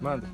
Manda.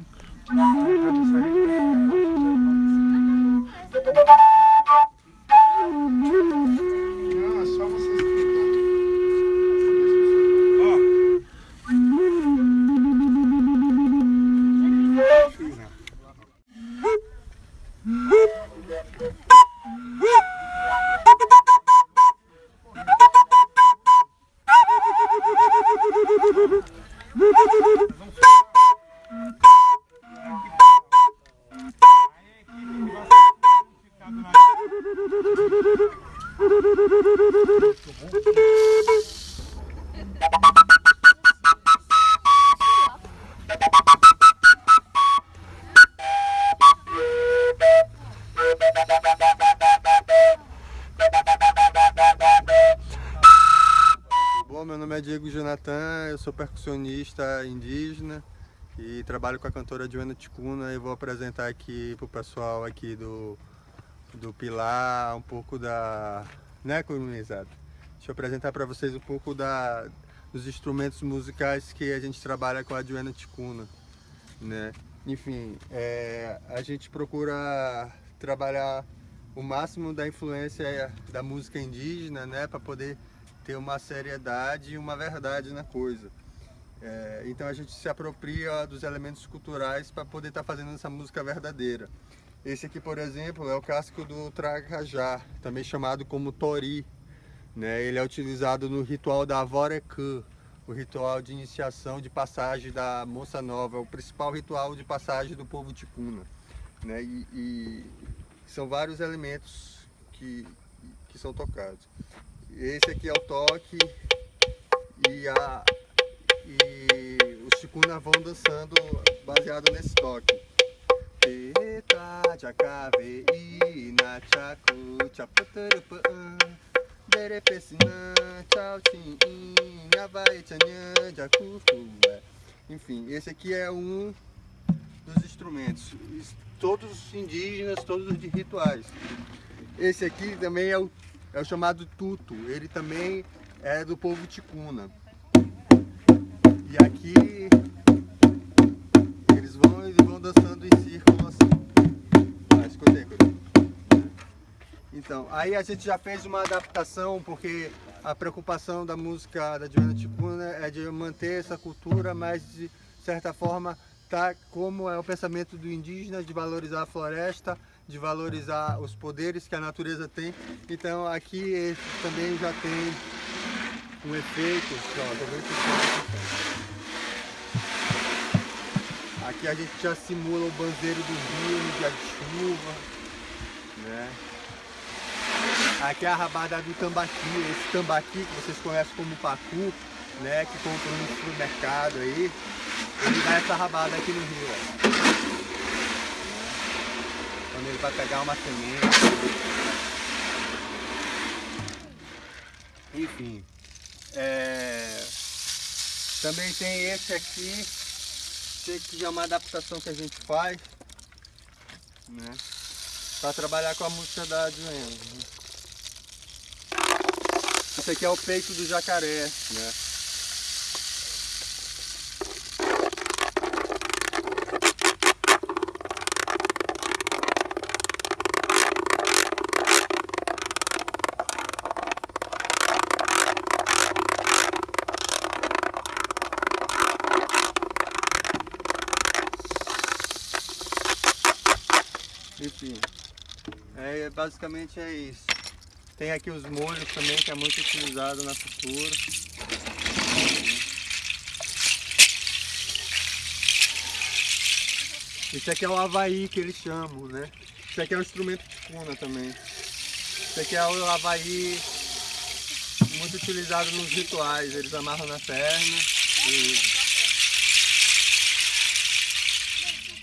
Bom, meu nome é Diego Jonathan, eu sou percussionista indígena e trabalho com a cantora Joana Ticuna e vou apresentar aqui pro pessoal aqui do, do Pilar um pouco da... né, comunizado? Deixa eu apresentar para vocês um pouco da, dos instrumentos musicais que a gente trabalha com a Joana Ticuna, né? Enfim, é, a gente procura trabalhar o máximo da influência da música indígena, né, para poder ter uma seriedade e uma verdade na coisa. É, então a gente se apropria dos elementos culturais para poder estar tá fazendo essa música verdadeira. Esse aqui, por exemplo, é o casco do tracajá, também chamado como tori. Né? Ele é utilizado no ritual da Avorecã, o ritual de iniciação de passagem da moça nova, o principal ritual de passagem do povo ticuna. Né? E, e são vários elementos que, que são tocados. Esse aqui é o toque e, a, e os ticuna vão dançando baseado nesse toque. Eta, tchacave, ina, tchacu, tchaputurupu, derepessinã, tchau, tchim, vai, tchanhã, jacufu. Enfim, esse aqui é um dos instrumentos, todos indígenas, todos de rituais. Esse aqui também é o é o chamado tuto, ele também é do povo ticuna. Aí a gente já fez uma adaptação, porque a preocupação da música da Joana Ticuna é de manter essa cultura, mas de certa forma tá como é o pensamento do indígena de valorizar a floresta, de valorizar os poderes que a natureza tem. Então aqui também já tem um efeito, Aqui a gente já simula o banzeiro do rio no dia de chuva, né? Aqui é a rabada do tambaqui, esse tambaqui que vocês conhecem como pacu, né? Que compram no supermercado aí, ele dá essa rabada aqui no rio, ó quando ele vai pegar uma semente. Enfim, é... também tem esse aqui, esse aqui é uma adaptação que a gente faz, né? Para trabalhar com a música da Adriana. Esse aqui é o peito do jacaré, né? Enfim, é, basicamente é isso. Tem aqui os molhos também, que é muito utilizado na cultura. Esse aqui é o Havaí que eles chamam, né? Esse aqui é um instrumento de cuna também. Esse aqui é o Havaí muito utilizado nos rituais. Eles amarram na perna e...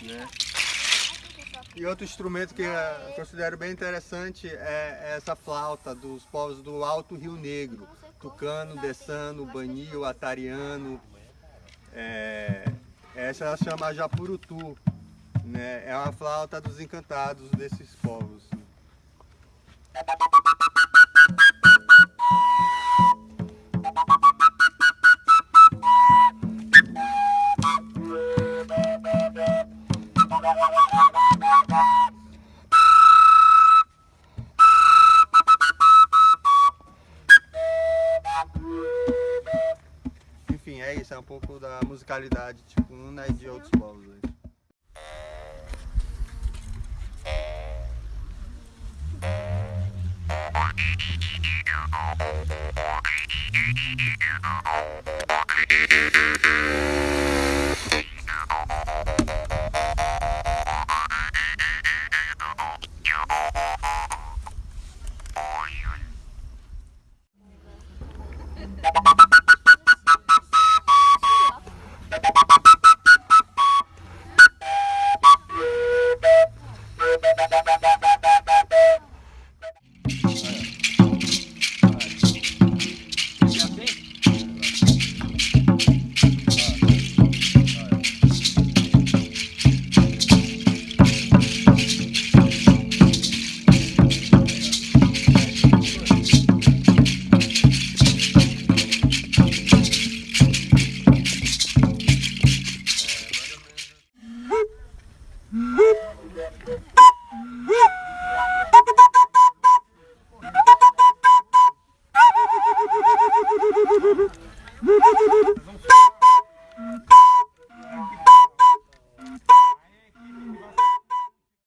Né? E outro instrumento que eu considero bem interessante é essa flauta dos povos do Alto Rio Negro. Tucano, Dessano, Banil, Atariano. É, essa ela chama Japurutu. Né? É uma flauta dos encantados desses povos. Um pouco da musicalidade ticuna e de outros povos. aí.